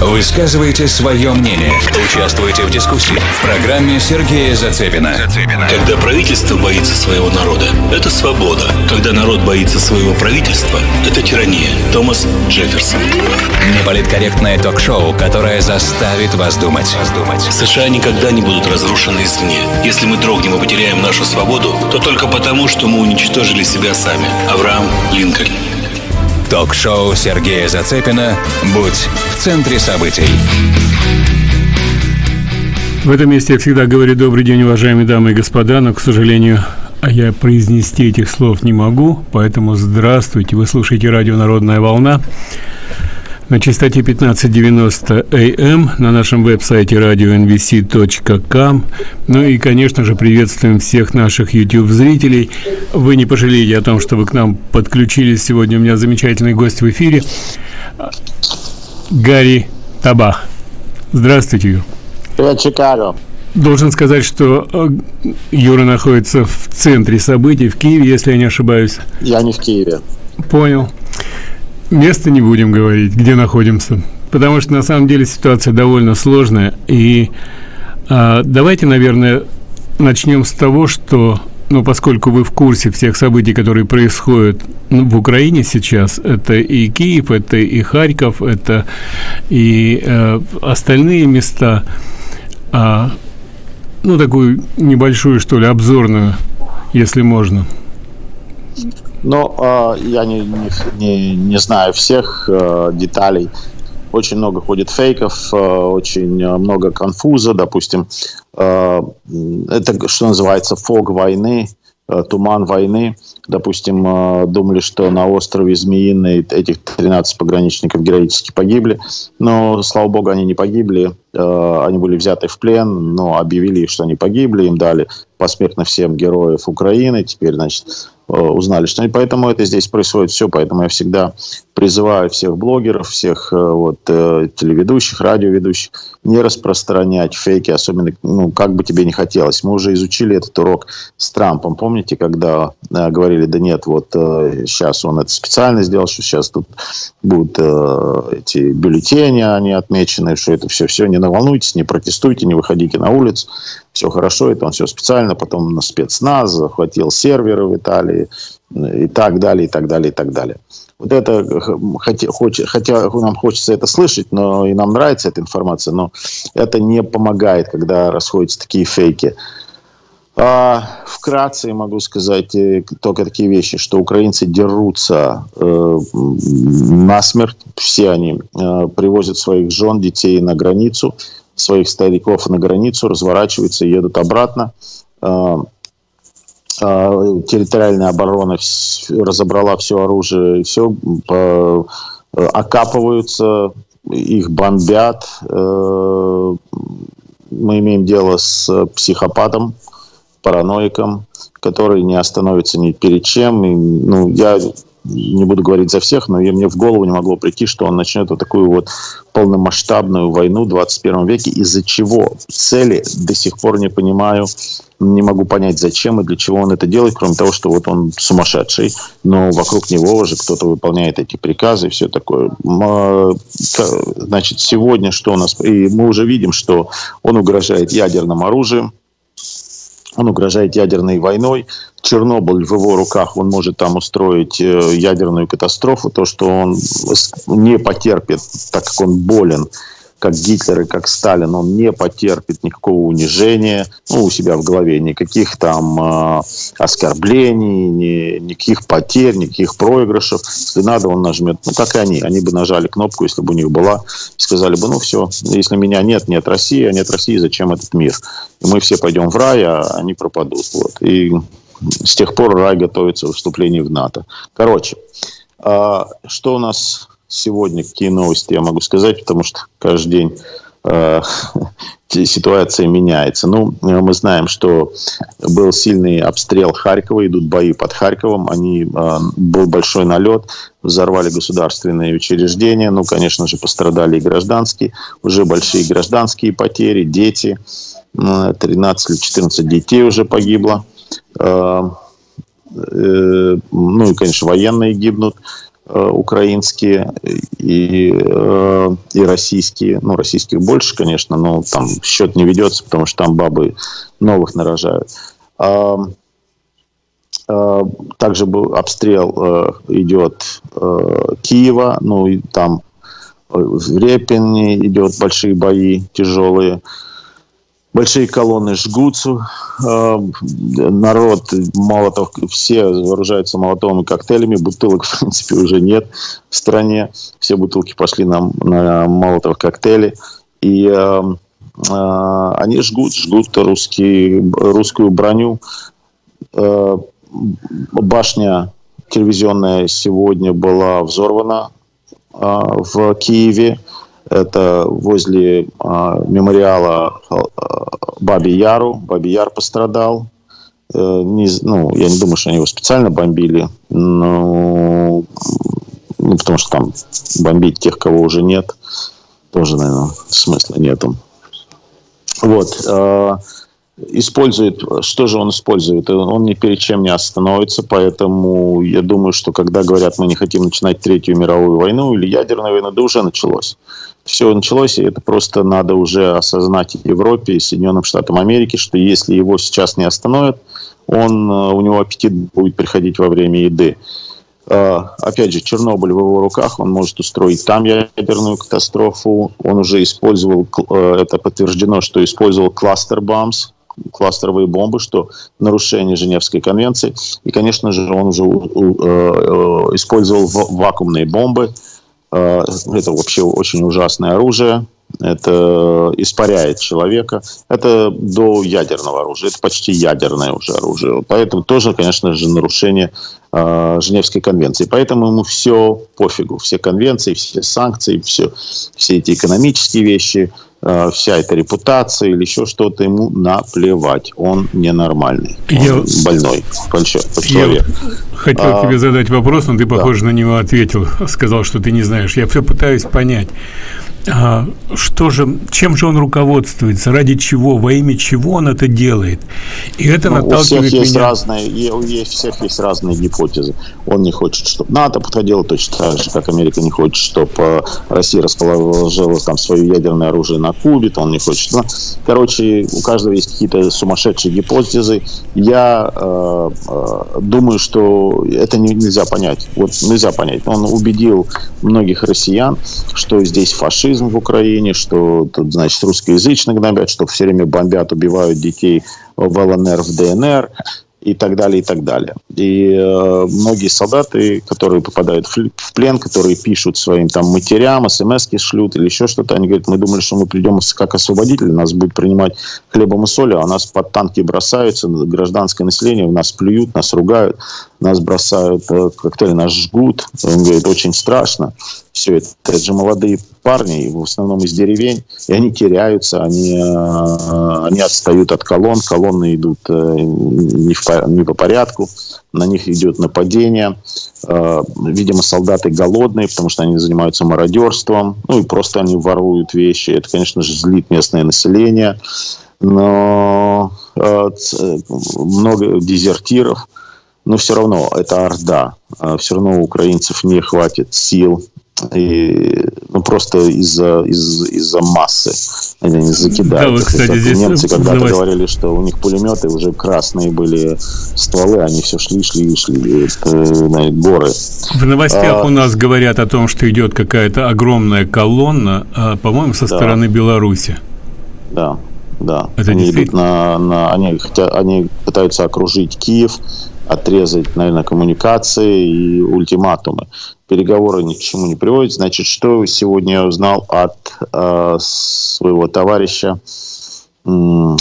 Высказывайте свое мнение. Участвуйте в дискуссии в программе Сергея Зацепина. Когда правительство боится своего народа, это свобода. Когда народ боится своего правительства, это тирания. Томас Джефферсон. Неполиткорректное ток-шоу, которое заставит вас думать. США никогда не будут разрушены извне. Если мы дрогнем и потеряем нашу свободу, то только потому, что мы уничтожили себя сами. Авраам Линкольн. Ток-шоу Сергея Зацепина «Будь в центре событий». В этом месте я всегда говорю «Добрый день, уважаемые дамы и господа», но, к сожалению, а я произнести этих слов не могу, поэтому здравствуйте, вы слушаете радио «Народная волна» на частоте 1590 АМ на нашем веб-сайте radio.nvc.com. Ну и, конечно же, приветствуем всех наших YouTube-зрителей. Вы не пожалеете о том, что вы к нам подключились. Сегодня у меня замечательный гость в эфире. Гарри Табах. Здравствуйте, Юр. Привет, Чикаго. Должен сказать, что э, Юра находится в центре событий, в Киеве, если я не ошибаюсь. Я не в Киеве. Понял. Место не будем говорить, где находимся, потому что на самом деле ситуация довольно сложная. И а, давайте, наверное, начнем с того, что, ну, поскольку вы в курсе всех событий, которые происходят ну, в Украине сейчас, это и Киев, это и Харьков, это и э, остальные места, а, ну, такую небольшую, что ли, обзорную, если можно. Ну, э, я не, не, не знаю всех э, деталей. Очень много ходит фейков, э, очень много конфуза, допустим. Это, что называется, фог войны, туман войны. Допустим, думали, что на острове Змеиный этих 13 пограничников героически погибли. Но, слава богу, они не погибли. Они были взяты в плен, но объявили, что они погибли. Им дали посмертно всем героев Украины. Теперь, значит, Э, узнали, что и поэтому это здесь происходит все, поэтому я всегда призываю всех блогеров, всех э, вот э, телеведущих, радиоведущих не распространять фейки, особенно, ну, как бы тебе не хотелось. Мы уже изучили этот урок с Трампом, помните, когда э, говорили, да нет, вот э, сейчас он это специально сделал, что сейчас тут будут э, эти бюллетени, они отмечены, что это все, все, не наволнуйтесь, не протестуйте, не выходите на улицу все хорошо, это он все специально, потом на спецназ, захватил серверы в Италии и так далее, и так далее, и так далее. Вот это, хотя, хотя нам хочется это слышать, но и нам нравится эта информация, но это не помогает, когда расходятся такие фейки. А, вкратце могу сказать э, только такие вещи, что украинцы дерутся э, насмерть, все они э, привозят своих жен, детей на границу, своих стариков на границу, разворачиваются и едут обратно. А, а, территориальная оборона разобрала все оружие, все окапываются, их бомбят. Э, мы имеем дело с психопатом, параноиком, который не остановится ни перед чем. И, ну, я не буду говорить за всех, но мне в голову не могло прийти, что он начнет вот такую вот полномасштабную войну в 21 веке, из-за чего? Цели до сих пор не понимаю, не могу понять, зачем и для чего он это делает, кроме того, что вот он сумасшедший, но вокруг него уже кто-то выполняет эти приказы и все такое. А, значит, сегодня что у нас? И мы уже видим, что он угрожает ядерным оружием, он угрожает ядерной войной. Чернобыль в его руках, он может там устроить э, ядерную катастрофу. То, что он не потерпит, так как он болен, как Гитлер и как Сталин, он не потерпит никакого унижения ну, у себя в голове, никаких там э, оскорблений, ни, никаких потерь, никаких проигрышев. Если надо, он нажмет, ну, как и они. Они бы нажали кнопку, если бы у них была, и сказали бы, ну, все, если меня нет, нет России, а нет России, зачем этот мир? И мы все пойдем в рай, а они пропадут. Вот. И с тех пор рай готовится к вступлению в НАТО. Короче, э, что у нас сегодня какие новости я могу сказать, потому что каждый день э, ситуация меняется. Ну, мы знаем, что был сильный обстрел Харькова, идут бои под Харьковом, они, э, был большой налет, взорвали государственные учреждения, ну, конечно же, пострадали и гражданские, уже большие гражданские потери, дети, 13 или 14 детей уже погибло, э, э, ну и, конечно, военные гибнут. Украинские и, и российские. Ну, российских больше, конечно, но там счет не ведется, потому что там бабы новых нарожают. Также был обстрел идет Киева, ну и там в Репине идет большие бои тяжелые большие колонны жгутся, народ, молотов, все вооружаются молотовыми коктейлями, бутылок, в принципе, уже нет в стране, все бутылки пошли на, на молотов коктейли, и э, э, они жгут, жгут русские, русскую броню. Э, башня телевизионная сегодня была взорвана э, в Киеве, это возле а, мемориала а, Баби Яру. Баби Яр пострадал. Э, не, ну, я не думаю, что они его специально бомбили. Но, ну, потому что там бомбить тех, кого уже нет, тоже, наверное, смысла нету. Вот. Э, использует, что же он использует? Он ни перед чем не остановится, поэтому я думаю, что когда говорят, мы не хотим начинать Третью мировую войну или ядерную войну, да уже началось. Все началось, и это просто надо уже осознать Европе и Соединенным Штатам Америки, что если его сейчас не остановят, он, э, у него аппетит будет приходить во время еды. Э, опять же, Чернобыль в его руках, он может устроить там ядерную катастрофу. Он уже использовал, э, это подтверждено, что использовал кластер бомбс, кластеровые бомбы, что нарушение Женевской конвенции. И, конечно же, он уже использовал вакуумные бомбы. Это вообще очень ужасное оружие это испаряет человека. Это до ядерного оружия, это почти ядерное уже оружие. Поэтому тоже, конечно же, нарушение э, Женевской конвенции. Поэтому ему все пофигу, все конвенции, все санкции, все, все эти экономические вещи, э, вся эта репутация или еще что-то ему наплевать. Он ненормальный, он Я... больной, большой, человек. Я хотел а... тебе задать вопрос, но ты, похоже, да. на него ответил, сказал, что ты не знаешь. Я все пытаюсь понять. А, что же, чем же он руководствуется, ради чего, во имя чего он это делает? И это ну, наталкивает у всех есть меня... разные, у всех есть разные гипотезы. Он не хочет, чтобы НАТО подходило точно так же, как Америка не хочет, чтобы э, Россия расположила там свое ядерное оружие на Кубе, то он не хочет. Ну, короче, у каждого есть какие-то сумасшедшие гипотезы. Я э, э, думаю, что это не, нельзя понять. Вот нельзя понять. Он убедил многих россиян, что здесь фашизм, терроризм в Украине, что тут, значит, русскоязычно гнобят, что все время бомбят, убивают детей в ЛНР, в ДНР и так далее, и так далее. И э, многие солдаты, которые попадают в плен, которые пишут своим там матерям, смс шлют или еще что-то, они говорят, мы думали, что мы придем как освободители, нас будут принимать хлебом и солью, а нас под танки бросаются, гражданское население, в нас плюют, нас ругают, нас бросают э, коктейли, нас жгут. Он говорит, очень страшно все это. Это же молодые парни, в основном из деревень, и они теряются, они, э, они отстают от колонн, колонны идут э, не, в, не по порядку, на них идет нападение. Видимо, солдаты голодные, потому что они занимаются мародерством, ну и просто они воруют вещи. Это, конечно же, злит местное население, но много дезертиров, но все равно это орда. Все равно у украинцев не хватит сил и, ну, просто из-за из, из-за массы они не закидают. Да, вот, кстати, здесь немцы когда-то давай... говорили, что у них пулеметы уже красные были стволы, они все шли, шли, шли, это, на горы. В новостях а... у нас говорят о том, что идет какая-то огромная колонна, а, по-моему, со да. стороны Беларуси. Да, да. Это они идут на, на они, хотя, они пытаются окружить Киев, отрезать, наверное, коммуникации и ультиматумы переговоры ни к чему не приводят. Значит, что сегодня я узнал от э, своего товарища, э,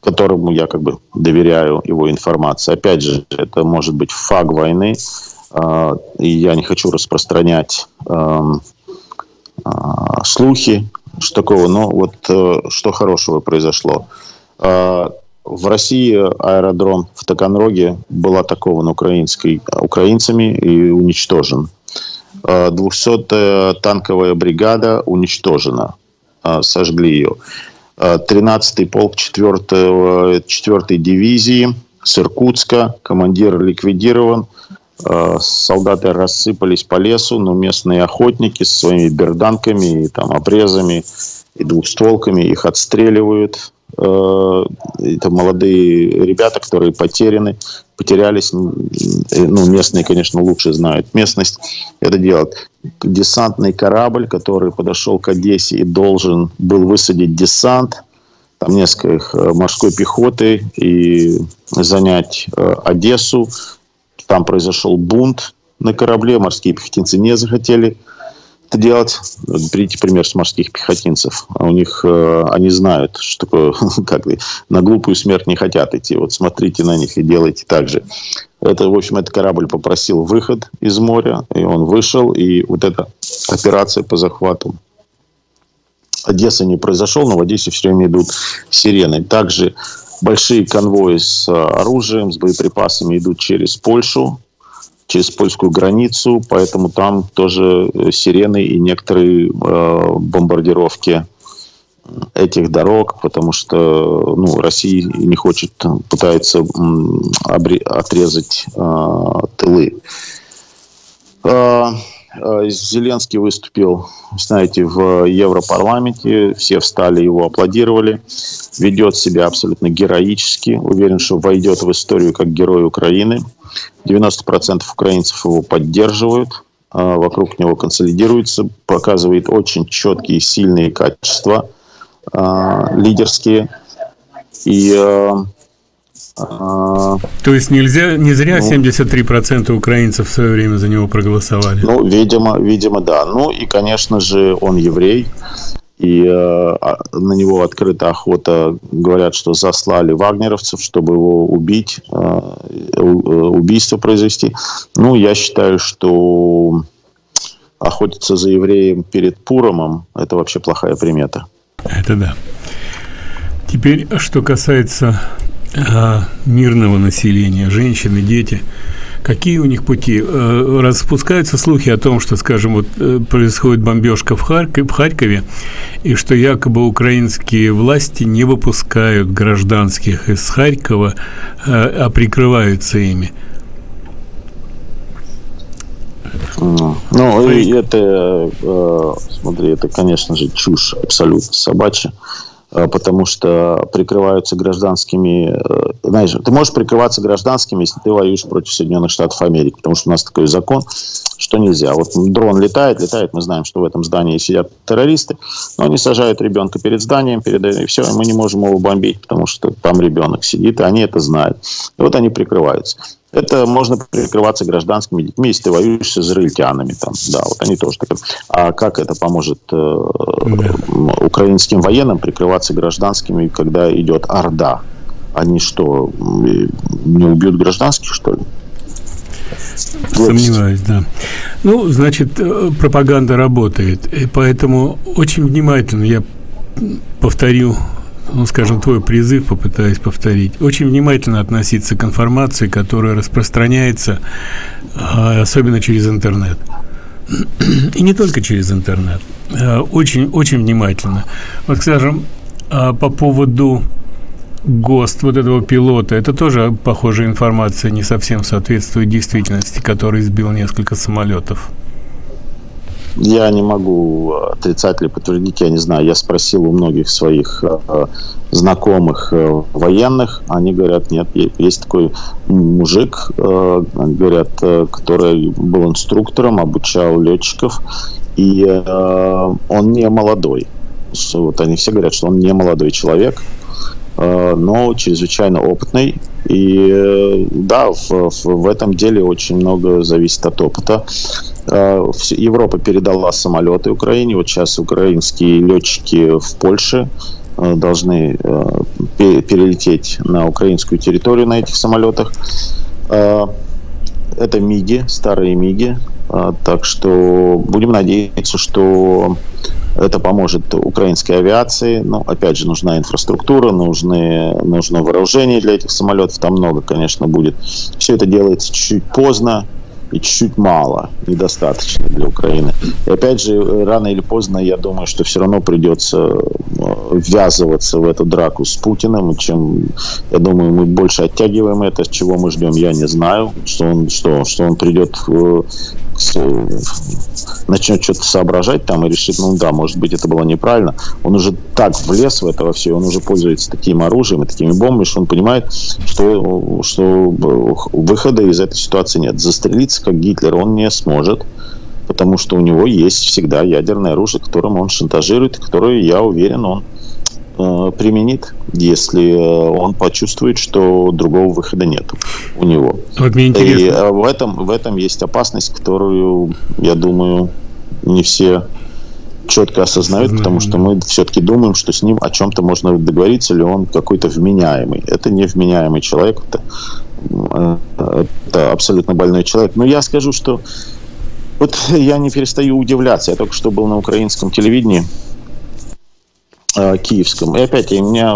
которому я как бы доверяю его информации. Опять же, это может быть фаг войны, э, и я не хочу распространять э, э, слухи, что такого, но вот э, что хорошего произошло. Э, в России аэродром в Таганроге был атакован украинской, украинцами и уничтожен. 200-я танковая бригада уничтожена, а, сожгли ее. 13-й полк 4-й 4 дивизии с Иркутска, командир ликвидирован. Э, солдаты рассыпались по лесу, но местные охотники со своими берданками и там обрезами и двухстволками их отстреливают. Э, это молодые ребята, которые потеряны, потерялись. Ну, местные, конечно, лучше знают местность. Это делает десантный корабль, который подошел к Одессе и должен был высадить десант. Там несколько э, морской пехоты и занять Одессу там произошел бунт на корабле, морские пехотинцы не захотели это делать. Берите пример с морских пехотинцев. У них, э, они знают, что такое, как на глупую смерть не хотят идти. Вот смотрите на них и делайте так же. Это, в общем, этот корабль попросил выход из моря, и он вышел, и вот эта операция по захвату Одессы не произошел, но в Одессе все время идут сирены. Также большие конвои с оружием, с боеприпасами идут через Польшу, через польскую границу, поэтому там тоже э, сирены и некоторые э, бомбардировки этих дорог, потому что ну, Россия не хочет, пытается отрезать э, тылы. Э, Э, Зеленский выступил, знаете, в Европарламенте, все встали, его аплодировали, ведет себя абсолютно героически, уверен, что войдет в историю как герой Украины. 90% украинцев его поддерживают, э, вокруг него консолидируется, показывает очень четкие, сильные качества э, лидерские. И а, То есть нельзя, не зря ну, 73% украинцев в свое время за него проголосовали? Ну, видимо, видимо, да. Ну и, конечно же, он еврей, и э, на него открыта охота. Говорят, что заслали вагнеровцев, чтобы его убить, э, э убийство произвести. Ну, я считаю, что охотиться за евреем перед Пуромом – это вообще плохая примета. Это да. Теперь, что касается а, мирного населения, женщины, дети, какие у них пути? Э, распускаются слухи о том, что, скажем, вот э, происходит бомбежка в, Харькове, в Харькове, и что якобы украинские власти не выпускают гражданских из Харькова, э, а прикрываются ими. Ну, это, смотри, это, конечно же, чушь абсолютно собачья. Э, потому что прикрываются гражданскими... Э, знаешь, ты можешь прикрываться гражданскими, если ты воюешь против Соединенных Штатов Америки, потому что у нас такой закон, что нельзя. Вот дрон летает, летает, мы знаем, что в этом здании сидят террористы, но они сажают ребенка перед зданием, перед... и все, и мы не можем его бомбить, потому что там ребенок сидит, и они это знают. И вот они прикрываются. Это можно прикрываться гражданскими детьми, если ты воюешь с израильтянами. Там, да, вот они тоже так. А как это поможет э, да. украинским военным прикрываться гражданскими, когда идет Орда? Они что, не убьют гражданских, что ли? Сомневаюсь, да. Ну, значит, э, пропаганда работает. И поэтому очень внимательно я повторю ну, скажем, твой призыв попытаюсь повторить, очень внимательно относиться к информации, которая распространяется, а, особенно через интернет. И не только через интернет. А, очень, очень внимательно. Вот, скажем, а, по поводу ГОСТ вот этого пилота, это тоже похожая информация, не совсем соответствует действительности, который сбил несколько самолетов. Я не могу отрицать или подтвердить, я не знаю. Я спросил у многих своих э, знакомых э, военных, они говорят, нет, есть такой мужик, э, говорят, который был инструктором, обучал летчиков, и он не молодой. Вот они все говорят, что он не молодой человек, но чрезвычайно опытный. И э, да, в, в, этом деле очень много зависит от опыта. Э, Европа передала самолеты Украине. Вот сейчас украинские летчики в Польше э, должны э, перелететь на украинскую территорию на этих самолетах. Это МИГи, старые МИГи. Так что будем надеяться, что это поможет украинской авиации. Но, опять же, нужна инфраструктура, нужны, нужно вооружение для этих самолетов. Там много, конечно, будет. Все это делается чуть поздно и чуть-чуть мало, недостаточно для Украины. И опять же, рано или поздно, я думаю, что все равно придется э, ввязываться в эту драку с Путиным, чем, я думаю, мы больше оттягиваем это, чего мы ждем, я не знаю, что он, что, что он придет начнет что-то соображать там и решит, ну да, может быть, это было неправильно. Он уже так влез в это все, он уже пользуется таким оружием и такими бомбами, что он понимает, что, что выхода из этой ситуации нет. Застрелиться, как Гитлер, он не сможет потому что у него есть всегда ядерное оружие, которым он шантажирует, которое, я уверен, он э, применит, если э, он почувствует, что другого выхода нет у него. Вот мне интересно. И э, в этом, в этом есть опасность, которую, я думаю, не все четко осознают, Знаем, потому что мы все-таки думаем, что с ним о чем-то можно договориться, или он какой-то вменяемый. Это не вменяемый человек, это, э, это абсолютно больной человек. Но я скажу, что вот я не перестаю удивляться. Я только что был на украинском телевидении э, киевском. И опять меня,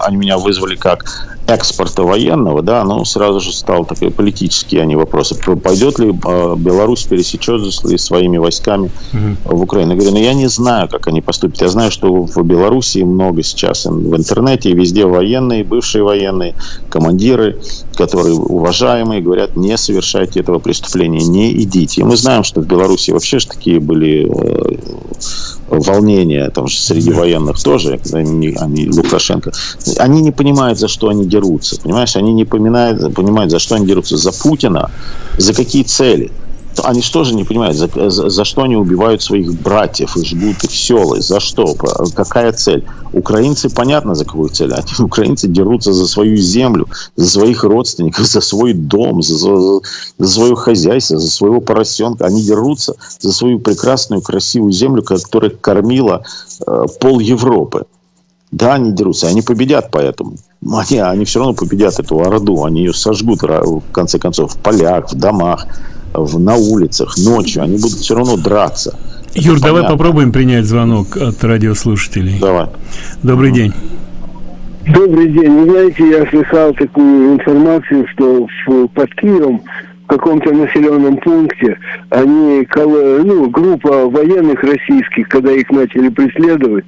они меня вызвали как экспорта военного, да, ну, сразу же стал такой политические они вопросы. Пойдет ли э, Беларусь, пересечет ли своими войсками угу. в Украину? Я говорю, ну, я не знаю, как они поступят. Я знаю, что в Беларуси много сейчас в интернете, везде военные, бывшие военные, командиры, которые уважаемые, говорят, не совершайте этого преступления, не идите. И мы знаем, что в Беларуси вообще же такие были э, волнения, там же среди военных тоже, они, они Лукашенко, они не понимают, за что они дерутся, понимаешь, они не понимают, понимают, за что они дерутся, за Путина, за какие цели они что же не понимают, за, за, за что они убивают своих братьев и жгут их селы, за что, какая цель? Украинцы, понятно, за какую цель. Они, украинцы дерутся за свою землю, за своих родственников, за свой дом, за, за, за свое хозяйство, за своего поросенка. Они дерутся за свою прекрасную, красивую землю, которая кормила э, пол Европы. Да, они дерутся, они победят поэтому. Они, они все равно победят эту Орду, они ее сожгут, в конце концов, в полях, в домах в, на улицах ночью, они будут все равно драться. Юр, давай попробуем принять звонок от радиослушателей. Давай. Добрый день. Добрый день. Вы знаете, я слыхал такую информацию, что в, под Киевом в каком-то населенном пункте они, ну, группа военных российских, когда их начали преследовать,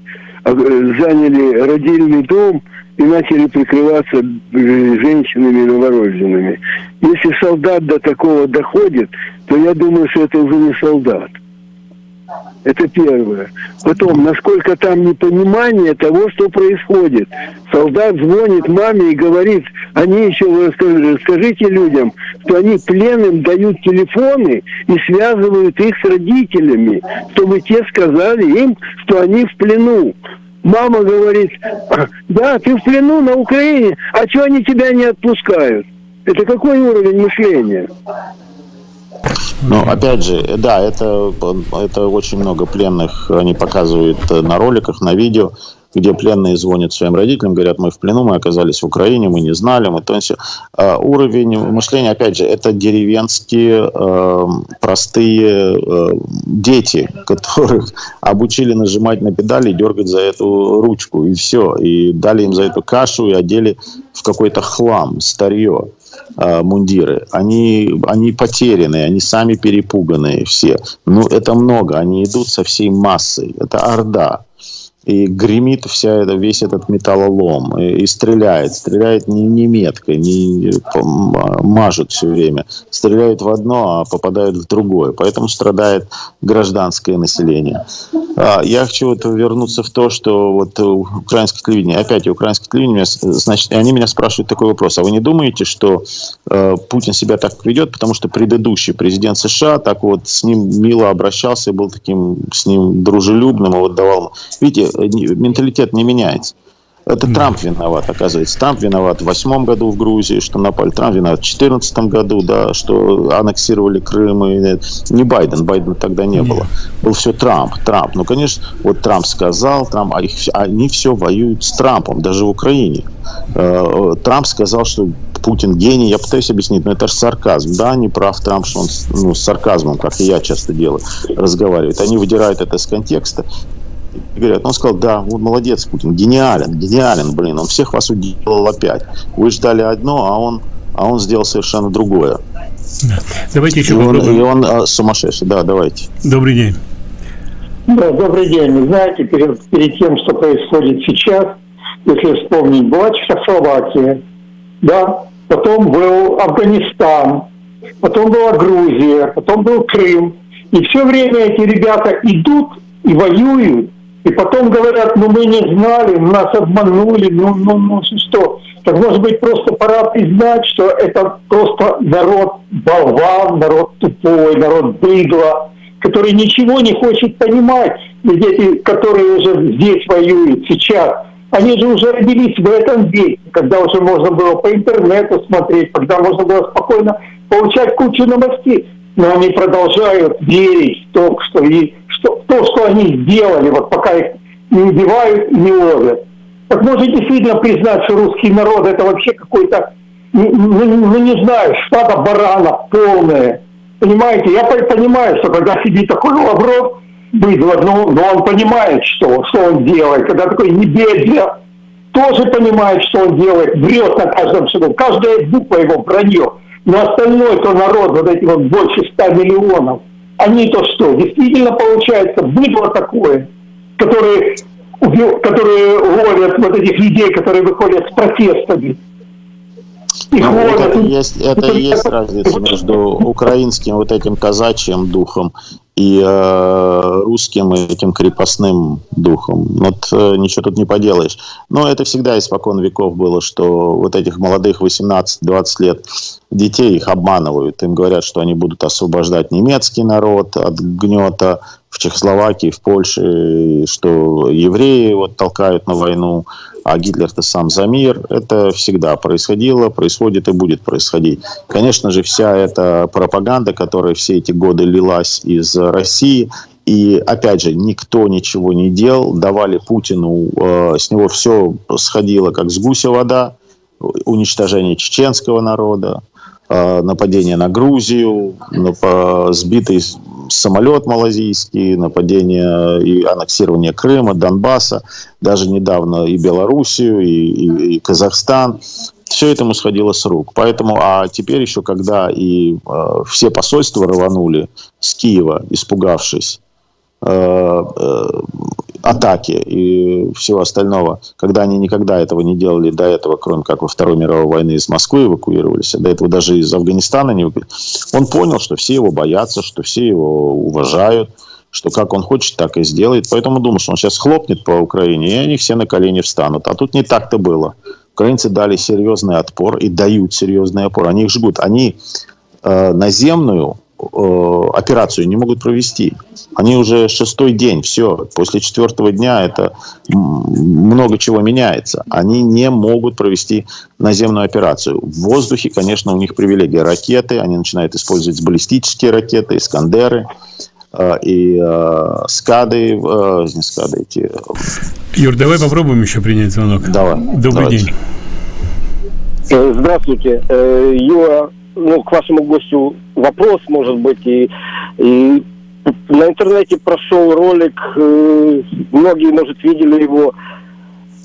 заняли родильный дом и начали прикрываться женщинами новорожденными. Если солдат до такого доходит, то я думаю, что это уже не солдат. Это первое. Потом, насколько там непонимание того, что происходит. Солдат звонит маме и говорит, они еще, скажите людям, что они пленным дают телефоны и связывают их с родителями, чтобы те сказали им, что они в плену. Мама говорит, да, ты в плену на Украине, а что они тебя не отпускают? Это какой уровень мышления? Ну, опять же, да, это, это очень много пленных, они показывают на роликах, на видео где пленные звонят своим родителям, говорят, мы в плену, мы оказались в Украине, мы не знали, мы то есть, э, уровень мышления, опять же, это деревенские э, простые э, дети, которых обучили нажимать на педали, дергать за эту ручку, и все, и дали им за эту кашу и одели в какой-то хлам, старье э, мундиры, они, они потерянные, они сами перепуганные все. Ну, это много, они идут со всей массой, это орда и гремит вся это, весь этот металлолом, и, и стреляет, стреляет не, не меткой, не мажет все время, стреляет в одно, а попадает в другое, поэтому страдает гражданское население. А, я хочу вот вернуться в то, что вот украинское телевидение, опять украинское телевидение, значит, они меня спрашивают такой вопрос, а вы не думаете, что э, Путин себя так ведет, потому что предыдущий президент США так вот с ним мило обращался, был таким с ним дружелюбным, и вот давал... Видите, менталитет не меняется. Это да. Трамп виноват, оказывается. Трамп виноват в восьмом году в Грузии, что напали. Трамп виноват в четырнадцатом году, да, что аннексировали Крым. И... Не Байден, Байдена тогда не было. Был все Трамп, Трамп. Ну, конечно, вот Трамп сказал, Трамп, а их, они все воюют с Трампом, даже в Украине. Э, Трамп сказал, что Путин гений. Я пытаюсь объяснить, но это же сарказм. Да, не прав Трамп, что он ну, с сарказмом, как и я часто делаю, разговаривает. Они выдирают это из контекста говорят, он сказал, да, вот молодец Путин, гениален, гениален, блин, он всех вас уделал опять. Вы ждали одно, а он, а он сделал совершенно другое. Да. Давайте еще и он, и он а, сумасшедший, да, давайте. Добрый день. Да, добрый день. Вы знаете, перед, перед тем, что происходит сейчас, если вспомнить, была Чехословакия, да, потом был Афганистан, потом была Грузия, потом был Крым. И все время эти ребята идут и воюют, и потом говорят, ну мы не знали, нас обманули, ну, ну, ну что. Так может быть просто пора признать, что это просто народ болван, народ тупой, народ быдло, который ничего не хочет понимать. Ведь эти, которые уже здесь воюют сейчас, они же уже родились в этом веке, когда уже можно было по интернету смотреть, когда можно было спокойно получать кучу новостей. Но они продолжают верить в то, что, и, что, то, что они сделали, вот пока их не убивают и не ловят. Так может действительно признать, что русский народ это вообще какой-то, ну, ну, ну не знаю, стадо баранов полное. Понимаете, я понимаю, что когда сидит такой Лавров, быдло, ну, но он понимает, что, что он делает. Когда такой Небедля тоже понимает, что он делает, врет на каждом шагу. Каждая буква его вранье. Но остальной то народ, вот эти вот больше ста миллионов, они то что? Действительно получается быдло такое, которые, которые ловят вот этих людей, которые выходят с протестами. Их ну, ловят. Это, есть, это и есть разница между украинским вот этим казачьим духом и э, русским этим крепостным духом. Вот э, ничего тут не поделаешь. Но это всегда испокон веков было, что вот этих молодых 18-20 лет детей их обманывают. Им говорят, что они будут освобождать немецкий народ от гнета в Чехословакии, в Польше, что евреи вот толкают на войну, а Гитлер-то сам за мир. Это всегда происходило, происходит и будет происходить. Конечно же, вся эта пропаганда, которая все эти годы лилась из России, и опять же, никто ничего не делал, давали Путину, э, с него все сходило как с гуся вода, уничтожение чеченского народа, нападение на Грузию, сбитый самолет малазийский, нападение и аннексирование Крыма, Донбасса, даже недавно и Белоруссию, и, и, и Казахстан. Все этому сходило с рук. Поэтому, а теперь еще, когда и э, все посольства рванули с Киева, испугавшись, э, э, атаки и всего остального, когда они никогда этого не делали до этого, кроме как во Второй мировой войны из Москвы эвакуировались, до этого даже из Афганистана не он понял, что все его боятся, что все его уважают, что как он хочет, так и сделает. Поэтому думаю, что он сейчас хлопнет по Украине, и они все на колени встанут. А тут не так-то было. Украинцы дали серьезный отпор и дают серьезный отпор. Они их жгут. Они э, наземную Э, операцию не могут провести. Они уже шестой день, все, после четвертого дня это много чего меняется. Они не могут провести наземную операцию. В воздухе, конечно, у них привилегия ракеты, они начинают использовать баллистические ракеты, Искандеры э, и э, скады, э, не скады эти. Юр, давай попробуем еще принять звонок. Давай. Добрый давайте. день. Здравствуйте, Юра ну, к вашему гостю вопрос, может быть, и, и на интернете прошел ролик, э, многие, может, видели его,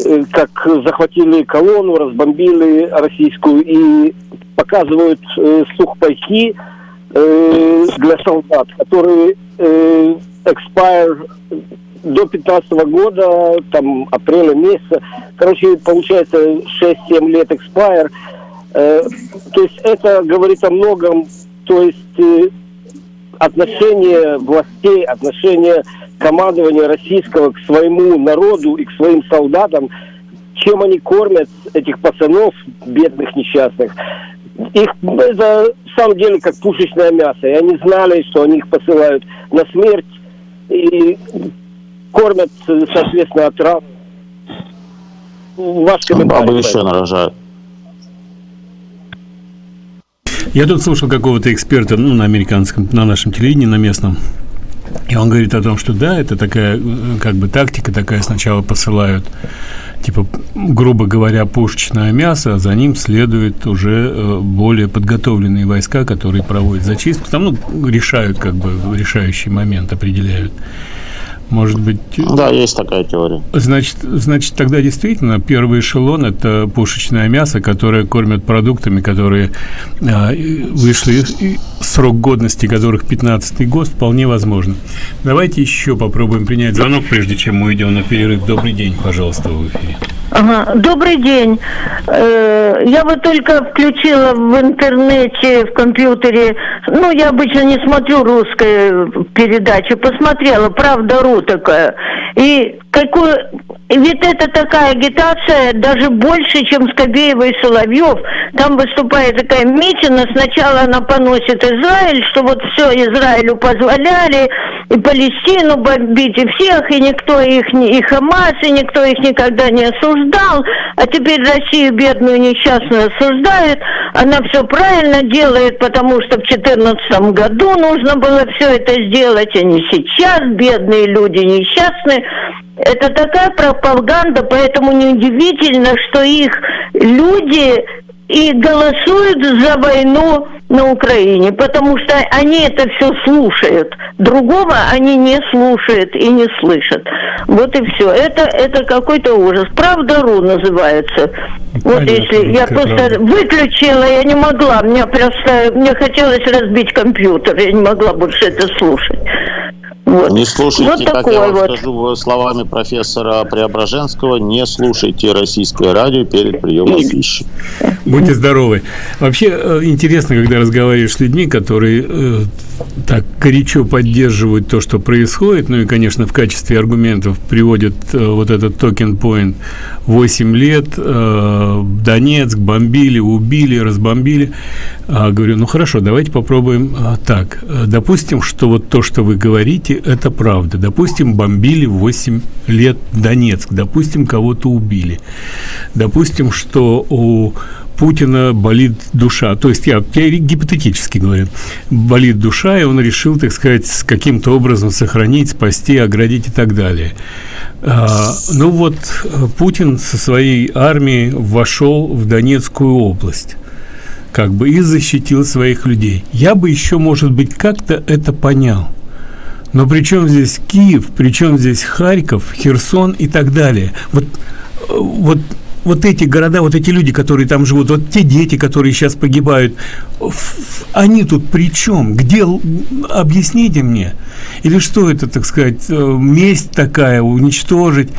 э, как захватили колонну, разбомбили российскую и показывают э, сухпайки э, для солдат, которые э, expire до 15 года, там, апреля месяца. Короче, получается 6-7 лет expire. Э, то есть это говорит о многом, то есть э, отношение властей, отношение командования российского к своему народу и к своим солдатам, чем они кормят этих пацанов, бедных, несчастных. Их это в самом деле как пушечное мясо. И они знали, что они их посылают на смерть и кормят, соответственно, от ран. Ваш комментарий. Бабы еще нарожают. Я тут слушал какого-то эксперта, ну, на американском, на нашем телевидении, на местном, и он говорит о том, что да, это такая, э, как бы, тактика такая, сначала посылают, типа, грубо говоря, пушечное мясо, а за ним следуют уже э, более подготовленные войска, которые проводят зачистку, там, ну, решают, как бы, решающий момент определяют. Может быть... Да, есть такая теория. Значит, значит, тогда действительно первый эшелон – это пушечное мясо, которое кормят продуктами, которые а, вышли, срок годности которых 15 год, вполне возможно. Давайте еще попробуем принять звонок, прежде чем мы идем на перерыв. Добрый день, пожалуйста, в эфире. Ага. Добрый день. Э, я вот только включила в интернете, в компьютере, ну, я обычно не смотрю русские передачи, посмотрела, правда.ру такая. И какую... Ведь это такая агитация даже больше, чем Скобеева и Соловьев. Там выступает такая Митина, сначала она поносит Израиль, что вот все Израилю позволяли, и Палестину бомбить, и всех, и никто их, и Хамас, и никто их никогда не осуждал, а теперь Россию бедную несчастную осуждает, она все правильно делает, потому что в 2014 году нужно было все это сделать, а не сейчас, бедные люди несчастные. Это такая пропаганда, поэтому неудивительно, что их люди и голосуют за войну на Украине, потому что они это все слушают. Другого они не слушают и не слышат. Вот и все. Это, это какой-то ужас. Правда.ру называется. Понятно, вот если я просто правда. выключила, я не могла. Мне просто мне хотелось разбить компьютер. Я не могла больше это слушать. Вот. Не слушайте, вот как я вам вот. скажу словами профессора Преображенского, не слушайте российское радио перед приемом пищи. Будьте здоровы. Вообще э, интересно, когда разговариваешь с людьми, которые э, так горячо поддерживают то, что происходит, ну и, конечно, в качестве аргументов приводят э, вот этот токен point 8 лет, э, Донецк бомбили, убили, разбомбили. А, говорю, ну хорошо, давайте попробуем а, так. Допустим, что вот то, что вы говорите, это правда. Допустим, бомбили 8 лет Донецк, допустим, кого-то убили. Допустим, что у Путина болит душа. То есть я, я гипотетически говорю, болит душа, и он решил, так сказать, каким-то образом сохранить, спасти, оградить и так далее. А, ну вот Путин со своей армией вошел в Донецкую область как бы и защитил своих людей. Я бы еще, может быть, как-то это понял. Но при чем здесь Киев, при чем здесь Харьков, Херсон и так далее? Вот, вот вот эти города, вот эти люди, которые там живут, вот те дети, которые сейчас погибают, они тут при чем? Где? Объясните мне. Или что это, так сказать, э, месть такая, уничтожить?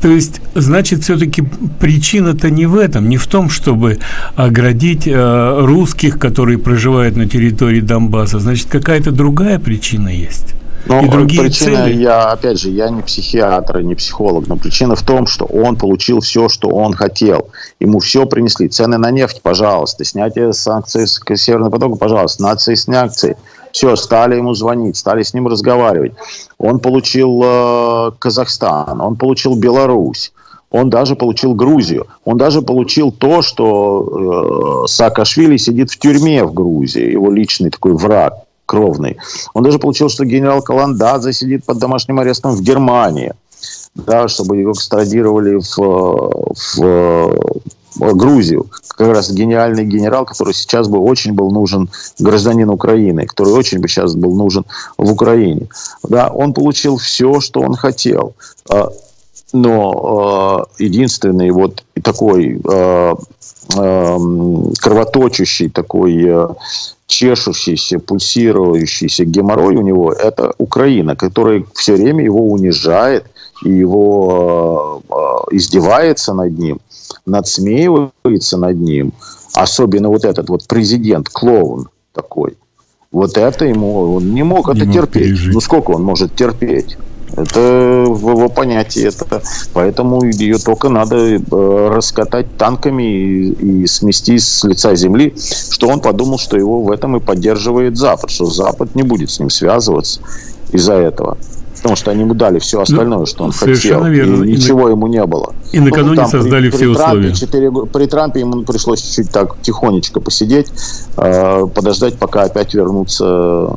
То есть, значит, все-таки причина-то не в этом, не в том, чтобы оградить э, русских, которые проживают на территории Донбасса. Значит, какая-то другая причина есть. Но и другие причина, цели. я, опять же, я не психиатр, не психолог, но причина в том, что он получил все, что он хотел. Ему все принесли. Цены на нефть, пожалуйста. Снятие санкций с Северного потока, пожалуйста. Нации санкции. Все, стали ему звонить, стали с ним разговаривать. Он получил э, Казахстан, он получил Беларусь. Он даже получил Грузию. Он даже получил то, что э, Саакашвили сидит в тюрьме в Грузии. Его личный такой враг кровный. Он даже получил, что генерал Каландадзе сидит под домашним арестом в Германии, да, чтобы его экстрадировали в, в, Грузию. Как раз гениальный генерал, который сейчас бы очень был нужен гражданин Украины, который очень бы сейчас был нужен в Украине. Да, он получил все, что он хотел. Но э, единственный вот такой э, э, кровоточащий, такой э, чешущийся, пульсирующийся геморрой у него – это Украина, которая все время его унижает и его э, э, издевается над ним, надсмеивается над ним. Особенно вот этот вот президент, клоун такой. Вот это ему, он не мог не это мог терпеть. Пережить. Ну сколько он может терпеть? Это в его понятии. Это, поэтому ее только надо э, раскатать танками и, и смести с лица земли, что он подумал, что его в этом и поддерживает Запад, что Запад не будет с ним связываться из-за этого потому что они ему дали все ну, остальное, ну, что он хотел. Верно. И ничего и ему не было. И накануне ну, создали при, все при условия. Трампе, 4, при Трампе ему пришлось чуть-чуть так тихонечко посидеть, э, подождать, пока опять вернутся э,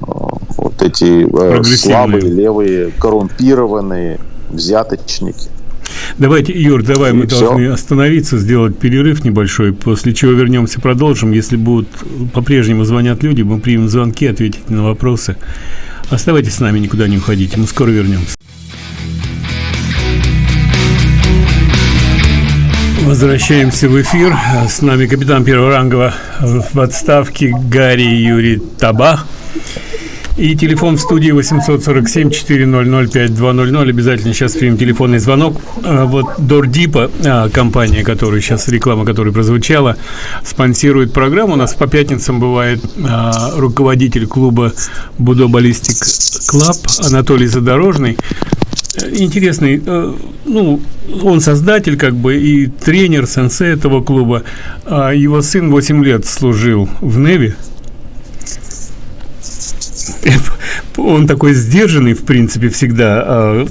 вот эти э, слабые, левые, коррумпированные взяточники. Давайте, Юр, давай и мы все. должны остановиться, сделать перерыв небольшой, после чего вернемся, продолжим. Если будут по-прежнему звонят люди, мы примем звонки, ответить на вопросы. Оставайтесь с нами, никуда не уходите. Мы скоро вернемся. Возвращаемся в эфир. С нами капитан первого ранга в отставке Гарри Юрий Табах. И телефон в студии 847-400-5200. Обязательно сейчас примем телефонный звонок. А, вот Дордипа, а, компания, которая сейчас, реклама которая прозвучала, спонсирует программу. У нас по пятницам бывает а, руководитель клуба Budo Ballistic Club Анатолий Задорожный интересный, э, ну, он создатель, как бы, и тренер, сенсей этого клуба. А его сын 8 лет служил в Navy. Он такой сдержанный, в принципе, всегда. А,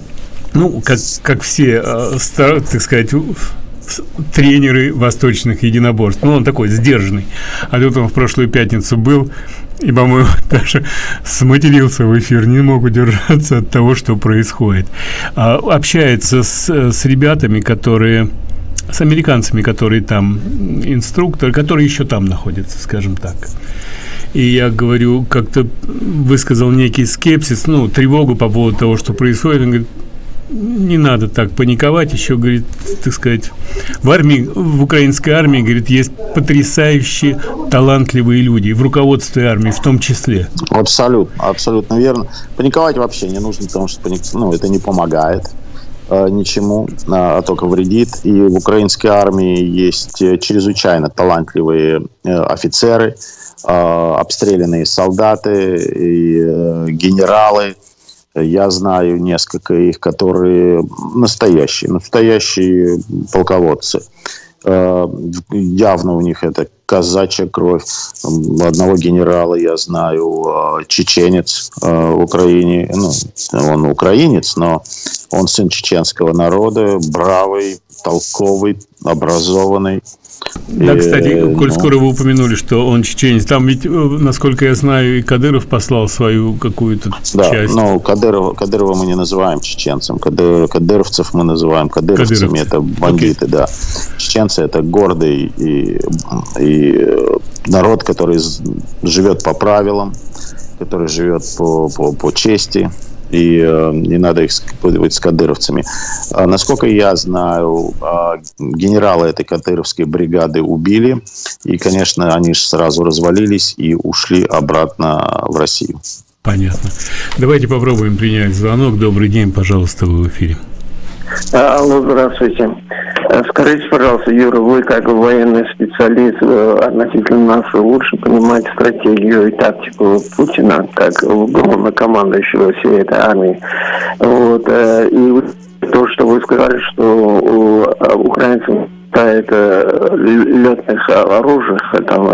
ну, как, как все, а, так сказать, тренеры восточных единоборств. Ну, он такой сдержанный. А тут он в прошлую пятницу был и, по-моему, даже сматерился в эфир, не мог удержаться от того, что происходит. А, общается с, с ребятами, которые с американцами, которые там инструктор, которые еще там находятся, скажем так. И я говорю, как-то высказал некий скепсис, ну, тревогу по поводу того, что происходит. Он говорит, не надо так паниковать. Еще, говорит, так сказать, в армии, в украинской армии, говорит, есть потрясающие талантливые люди, в руководстве армии в том числе. Абсолютно, абсолютно верно. Паниковать вообще не нужно, потому что паник... ну, это не помогает э, ничему, а, а только вредит. И в украинской армии есть э, чрезвычайно талантливые э, офицеры, обстрелянные солдаты и э, генералы, я знаю несколько их, которые настоящие, настоящие полководцы. Э, явно у них это казачья кровь. Одного генерала я знаю, э, чеченец э, в Украине. Ну, он украинец, но он сын чеченского народа, бравый, толковый, образованный. Да, кстати, коль ну... скоро вы упомянули, что он чеченец, там ведь, э, насколько я знаю, и Кадыров послал свою какую-то да, часть. ну, Кадырова, Кадырова мы не называем чеченцем, Кадыр, кадыровцев мы называем кадыровцами, Кадыровцы. это бандиты, okay. да. Чеченцы – это гордый и, и э, народ, который живет по правилам, который живет по, по, по чести, и э, не надо их спутывать с кадыровцами. А, насколько я знаю, э, генерала этой кадыровской бригады убили, и, конечно, они же сразу развалились и ушли обратно в Россию. Понятно. Давайте попробуем принять звонок. Добрый день, пожалуйста, вы в эфире. Алло, здравствуйте. Э, скажите, пожалуйста, Юра, вы как военный специалист э, относительно нас лучше понимаете стратегию и тактику Путина, как главнокомандующего всей этой армии. Вот, э, и то, что вы сказали, что у украинцев хватает летных оружий, там,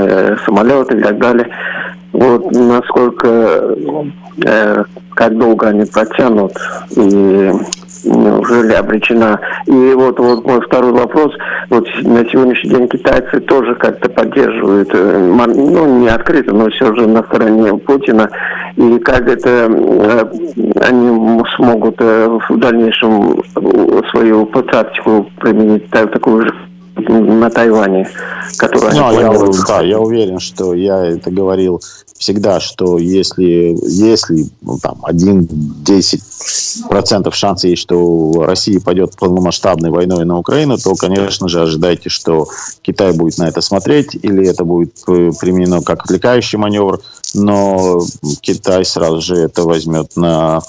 самолеты и так далее. Вот насколько, как долго они протянут и неужели обречена? И вот, вот мой второй вопрос. Вот на сегодняшний день китайцы тоже как-то поддерживают, э, ну, не открыто, но все же на стороне Путина. И как это э, они смогут э, в дальнейшем свою тактику применить такую же на Тайване, которую ну, я, да, я уверен, что я это говорил всегда, что если, если ну, там, 1-10% шанса есть, что Россия пойдет полномасштабной войной на Украину, то, конечно же, ожидайте, что Китай будет на это смотреть, или это будет применено как отвлекающий маневр, но Китай сразу же это возьмет на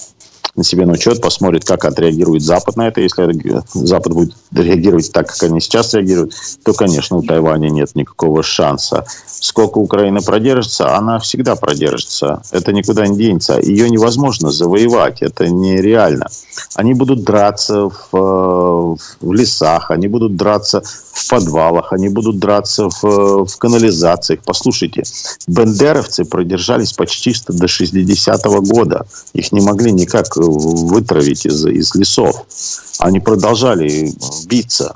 на себе на учет, посмотрит, как отреагирует Запад на это. Если Запад будет реагировать так, как они сейчас реагируют, то, конечно, у Тайваня нет никакого шанса. Сколько Украина продержится, она всегда продержится. Это никуда не денется. Ее невозможно завоевать, это нереально. Они будут драться в, в лесах, они будут драться в подвалах, они будут драться в, в канализациях. Послушайте, бендеровцы продержались почти до 60-го года. Их не могли никак вытравить из, из лесов. Они продолжали биться.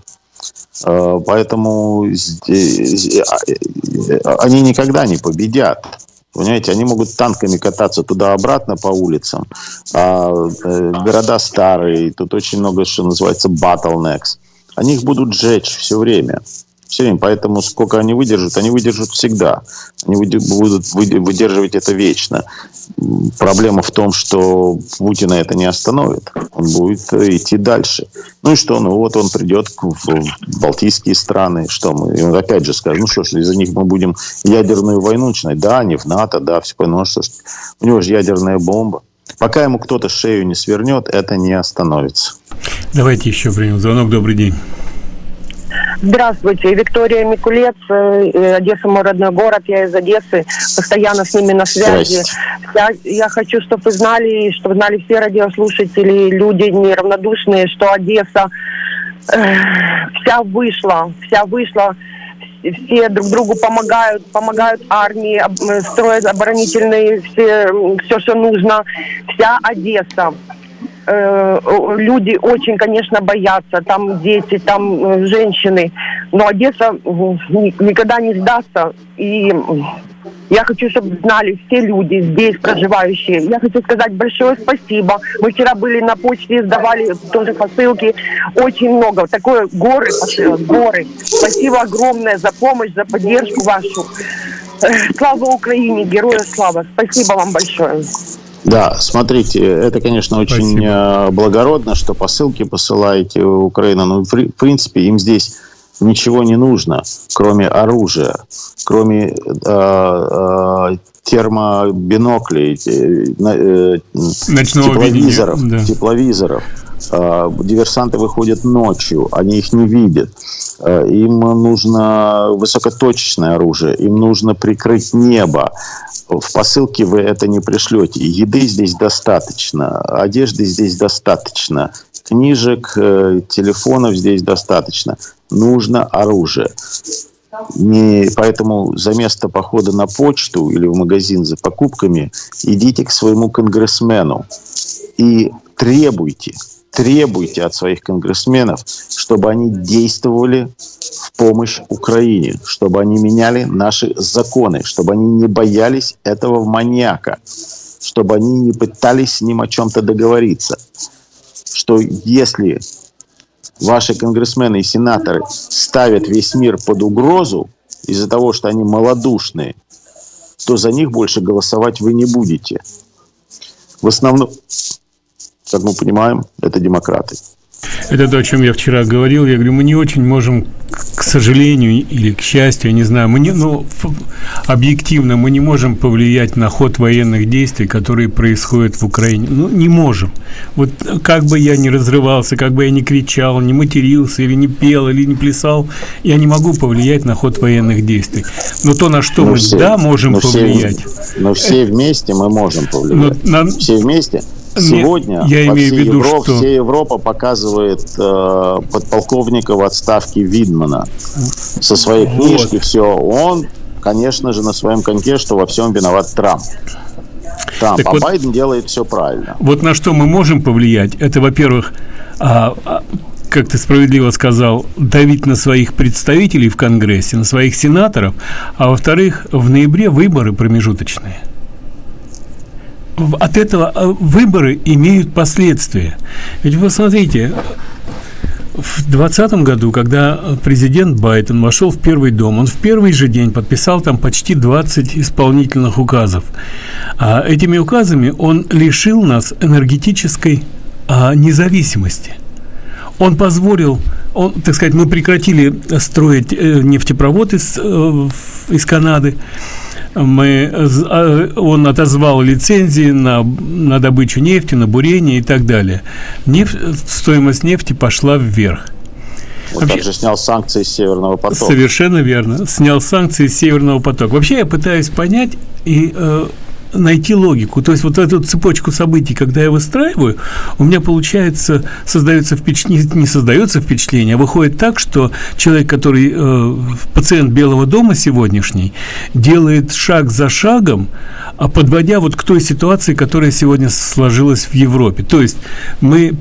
Э, поэтому они никогда не победят. Понимаете, они могут танками кататься туда-обратно по улицам. А э, города старые, тут очень много, что называется, bottlenecks. Они их будут сжечь все время. Все. Поэтому сколько они выдержат, они выдержат всегда. Они будут выдерживать это вечно. Проблема в том, что Путина это не остановит. Он будет идти дальше. Ну и что? Ну вот он придет в Балтийские страны. Что мы? И он опять же скажет, ну что ж, из-за них мы будем ядерную войну начинать. Да, не в НАТО, да, все. Ну что у него же ядерная бомба. Пока ему кто-то шею не свернет, это не остановится. Давайте еще примем звонок. Добрый день. Здравствуйте, Виктория Микулец, э, Одесса мой родной город, я из Одессы, постоянно с ними на связи. Я, я хочу, чтобы вы знали, чтобы знали все радиослушатели, люди неравнодушные, что Одесса э, вся вышла, вся вышла, все друг другу помогают, помогают армии, э, строят оборонительные, все, все, что нужно, вся Одесса э, люди очень, конечно, боятся, там дети, там э, женщины, но Одесса никогда не сдастся, и я хочу, чтобы знали все люди здесь проживающие. Я хочу сказать большое спасибо. Мы вчера были на почте, сдавали тоже посылки. Очень много. Такое горы горы. Спасибо огромное за помощь, за поддержку вашу. Слава Украине, героя слава. Спасибо вам большое. Да, смотрите, это, конечно, очень Спасибо. Э, благородно, что посылки посылаете в Украину. Но, в принципе, им здесь ничего не нужно, кроме оружия, кроме э, э, термобиноклей, э, тепловизоров, да. тепловизоров. Э, диверсанты выходят ночью, они их не видят. Э, им нужно высокоточное оружие, им нужно прикрыть небо. В посылке вы это не пришлете. Еды здесь достаточно, одежды здесь достаточно, книжек, э, телефонов здесь достаточно. Нужно оружие. Не, поэтому за место похода на почту или в магазин за покупками идите к своему конгрессмену и требуйте, требуйте от своих конгрессменов, чтобы они действовали в помощь Украине, чтобы они меняли наши законы, чтобы они не боялись этого маньяка, чтобы они не пытались с ним о чем-то договориться. Что если ваши конгрессмены и сенаторы ставят весь мир под угрозу из-за того, что они малодушные, то за них больше голосовать вы не будете. В основном, как мы понимаем, это демократы. Это то, о чем я вчера говорил. Я говорю, мы не очень можем, к сожалению или к счастью, я не знаю, мы не, ну, объективно мы не можем повлиять на ход военных действий, которые происходят в Украине. Ну, не можем. Вот как бы я ни разрывался, как бы я ни кричал, не матерился, или не пел, или не плясал, я не могу повлиять на ход военных действий. Но то, на что но мы, все, да, можем но повлиять. Все, но все вместе мы можем повлиять. Но, на... Все вместе – Сегодня я имею в виду, Европ, что... вся Европа показывает э, подполковника в отставке Видмана со своей вот. книжки. Все, он, конечно же, на своем коньке, что во всем виноват Трамп. Трамп, так а вот, Байден делает все правильно. Вот на что мы можем повлиять, это, во-первых, а, а, как ты справедливо сказал, давить на своих представителей в Конгрессе, на своих сенаторов, а во-вторых, в ноябре выборы промежуточные – от этого э, выборы имеют последствия. Ведь вы смотрите, в 2020 году, когда президент Байден вошел в Первый дом, он в первый же день подписал там почти 20 исполнительных указов. А этими указами он лишил нас энергетической а, независимости. Он позволил, он, так сказать, мы прекратили строить э, нефтепровод из, э, из Канады, мы, а, он отозвал лицензии на, на добычу нефти, на бурение и так далее. Нефть, стоимость нефти пошла вверх. Он Вообще, также снял санкции с Северного потока. Совершенно верно. Снял санкции с Северного потока. Вообще я пытаюсь понять и э, найти логику. То есть вот эту цепочку событий, когда я выстраиваю, у меня получается, создается впечатление, не создается впечатление, а выходит так, что человек, который э, пациент Белого дома сегодняшний, делает шаг за шагом, а подводя вот к той ситуации, которая сегодня сложилась в Европе. То есть мы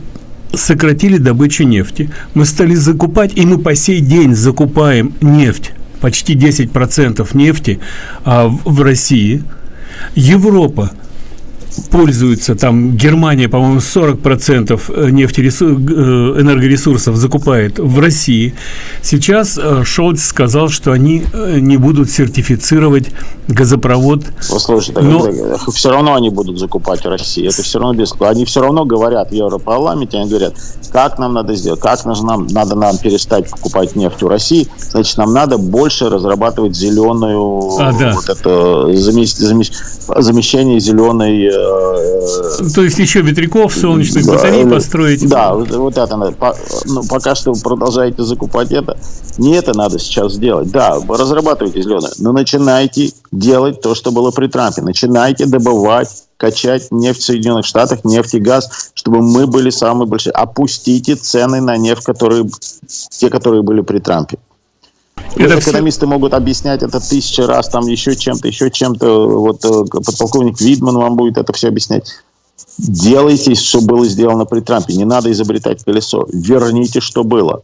сократили добычу нефти, мы стали закупать, и мы по сей день закупаем нефть, почти 10% нефти а, в, в России – Европа пользуются, там Германия, по-моему, 40% нефтересурсов, энергоресурсов закупает в России. Сейчас Шольц сказал, что они не будут сертифицировать газопровод. Послушайте, но... все равно они будут закупать в России. Это все равно без... Они все равно говорят в Европарламенте, они говорят, как нам надо сделать, как нам, надо нам перестать покупать нефть в России, значит, нам надо больше разрабатывать зеленую, а, да. вот это замещение зеленой... Э, То есть еще ветряков, солнечных батарей построить? Да, вот, вот это надо. Ну, пока что вы продолжаете закупать это. Не это надо сейчас сделать. Да, разрабатывайте зеленое, но начинайте делать то, что было при Трампе. Начинайте добывать качать нефть в Соединенных Штатах, нефть и газ, чтобы мы были самые большие. Опустите цены на нефть, которые, те, которые были при Трампе. Это экономисты все... могут объяснять это тысячи раз, там еще чем-то, еще чем-то. Вот э, подполковник Видман вам будет это все объяснять. Делайте, что было сделано при Трампе. Не надо изобретать колесо. Верните, что было.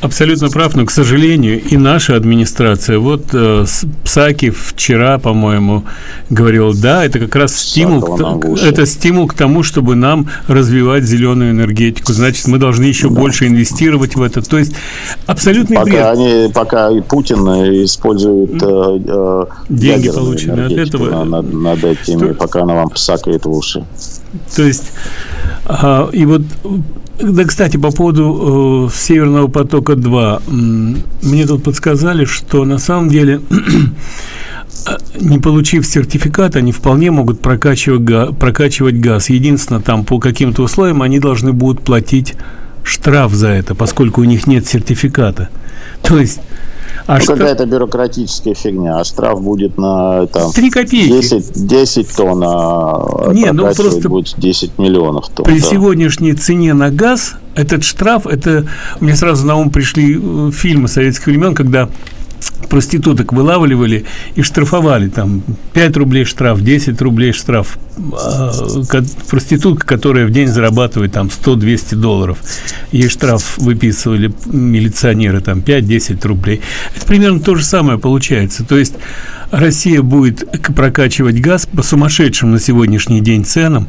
Абсолютно прав, но, к сожалению, и наша администрация, вот э, Псаки вчера, по-моему, говорил, да, это как раз стимул, к, это стимул к тому, чтобы нам развивать зеленую энергетику. Значит, мы должны еще да. больше инвестировать в это. То есть абсолютный пока бред. Они, пока и Путин использует э, э, деньги, полученные от этого, над, над этими, то, пока она вам псакает в уши. То есть, а, и вот да, кстати, по поводу э, Северного потока-2. Мне тут подсказали, что на самом деле, не получив сертификат, они вполне могут прокачивать, га прокачивать газ. Единственное, там по каким-то условиям они должны будут платить штраф за это, поскольку у них нет сертификата. То есть а ну, штраф... какая-то бюрократическая фигня. А штраф будет на там, 3 копейки. 10, 10 тонн, а Не, ну просто будет 10 миллионов тонн. При да. сегодняшней цене на газ этот штраф, это мне сразу на ум пришли э, фильмы советских времен, когда проституток вылавливали и штрафовали. Там 5 рублей штраф 10 рублей штраф. А, проститутка которая в день зарабатывает там 100-200 долларов. Ей штраф выписывали милиционеры там 5-10 рублей. Это примерно то же самое получается. То есть Россия будет прокачивать газ по сумасшедшим на сегодняшний день ценам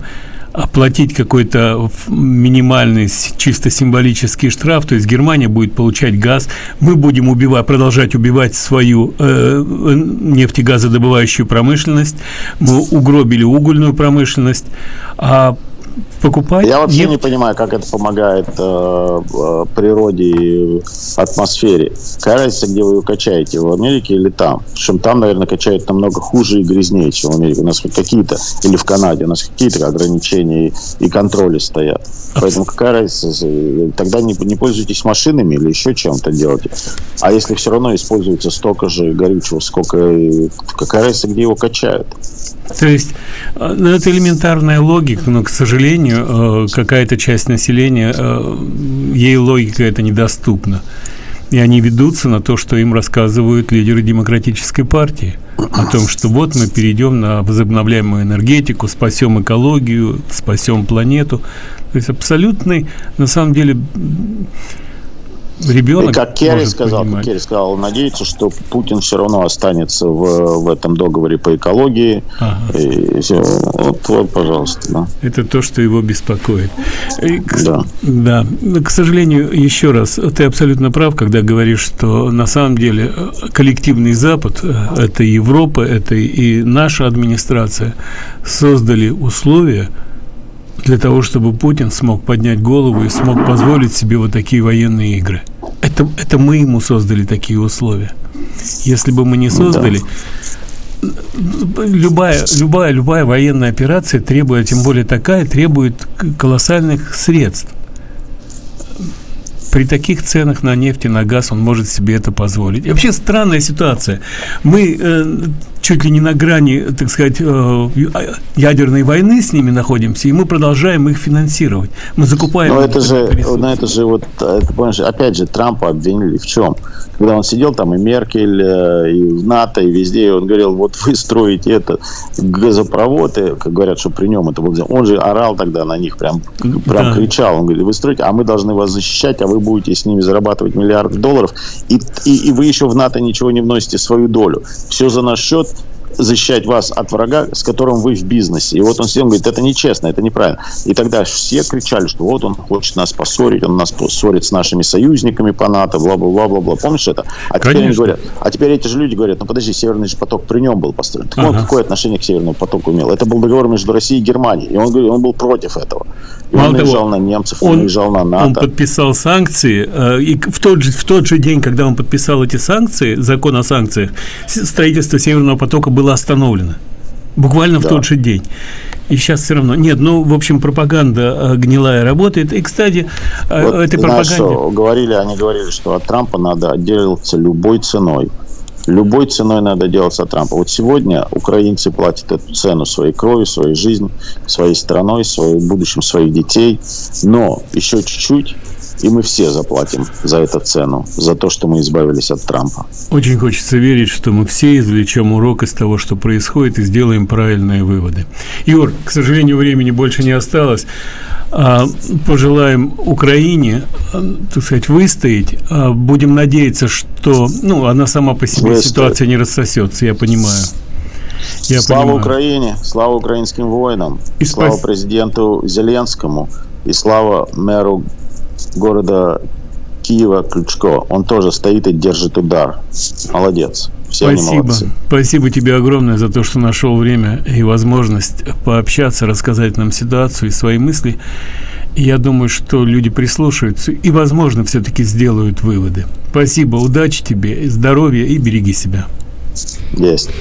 оплатить какой-то минимальный чисто символический штраф, то есть Германия будет получать газ, мы будем убивать, продолжать убивать свою э, нефтегазодобывающую промышленность, мы угробили угольную промышленность, а покупать. Я вообще нефть. не понимаю, как это помогает э, э, природе и атмосфере. Какая разница, где вы ее качаете, в Америке или там? Причем там, наверное, качают намного хуже и грязнее, чем в Америке. У нас какие-то, или в Канаде, у нас какие-то ограничения и, и контроли стоят. Поэтому какая разница? Тогда не, не пользуйтесь машинами или еще чем-то делайте. А если все равно используется столько же горючего, сколько... Какая разница, где его качают? То есть, э, ну, это элементарная логика, но, к сожалению, э, какая-то часть населения, э, ей логика это недоступна. И они ведутся на то, что им рассказывают лидеры демократической партии. О том, что вот мы перейдем на возобновляемую энергетику, спасем экологию, спасем планету. То есть абсолютный, на самом деле, ребенок. И как Керри сказал, как Керри сказал, надеется, что Путин все равно останется в, в этом договоре по экологии. Ага. И. Вот, вот, пожалуйста. Да. Это то, что его беспокоит. И, к, да. Да. К сожалению, еще раз, ты абсолютно прав, когда говоришь, что на самом деле э, коллективный Запад, э, это Европа, это и наша администрация, создали условия, для того, чтобы Путин смог поднять голову и смог позволить себе вот такие военные игры. Это, это мы ему создали такие условия. Если бы мы не создали, любая, любая, любая военная операция требует, тем более такая, требует колоссальных средств при таких ценах на нефть и на газ он может себе это позволить. И вообще странная ситуация. Мы э, чуть ли не на грани, так сказать, э, ядерной войны с ними находимся, и мы продолжаем их финансировать. Мы закупаем... Но это же, но это же вот, это, понимаешь, опять же, Трампа обвинили в чем? Когда он сидел там и Меркель, э, и в НАТО, и везде, и он говорил, вот вы строите это, газопроводы, как говорят, что при нем это был... Он же орал тогда на них, прям, прям да. кричал. Он говорит, вы строите, а мы должны вас защищать, а вы будете с ними зарабатывать миллиарды долларов, и, и, и вы еще в НАТО ничего не вносите свою долю. Все за наш счет, защищать вас от врага, с которым вы в бизнесе. И вот он всем говорит, это нечестно, это неправильно. И тогда все кричали, что вот он хочет нас поссорить, он нас ссорит с нашими союзниками по НАТО, бла-бла-бла-бла. Помнишь это? А теперь они говорят, а теперь эти же люди говорят, ну подожди, Северный же поток при нем был построен. Так ага. он какое отношение к Северному потоку имел? Это был договор между Россией и Германией. И он, говорит, он был против этого. И Мало он наезжал того, на немцев, он, он наезжал на НАТО. Он подписал санкции, э, и в тот, же, в тот же день, когда он подписал эти санкции, закон о санкциях, строительство Северного потока было остановлено. Буквально да. в тот же день. И сейчас все равно. Нет, ну, в общем, пропаганда э, гнилая работает. И, кстати, э, вот, этой пропаганде... Знаешь, говорили, они говорили, что от Трампа надо отделиться любой ценой. Любой ценой надо делаться от Трампа. Вот сегодня украинцы платят эту цену своей крови, своей жизнью, своей страной, своим будущим своих детей. Но еще чуть-чуть, и мы все заплатим за эту цену, за то, что мы избавились от Трампа. Очень хочется верить, что мы все извлечем урок из того, что происходит, и сделаем правильные выводы. Юр, к сожалению, времени больше не осталось. А, пожелаем Украине, так сказать, выстоять. А, будем надеяться, что ну, она сама по себе Выстоит. ситуация не рассосется, я понимаю. Я слава понимаю. Украине, слава украинским воинам, и слава спас... президенту Зеленскому и слава мэру города Киева Ключко. Он тоже стоит и держит удар. Молодец. Все Спасибо. Спасибо тебе огромное за то, что нашел время и возможность пообщаться, рассказать нам ситуацию и свои мысли. я думаю, что люди прислушаются и, возможно, все-таки сделают выводы. Спасибо, удачи тебе, здоровья и береги себя. Есть.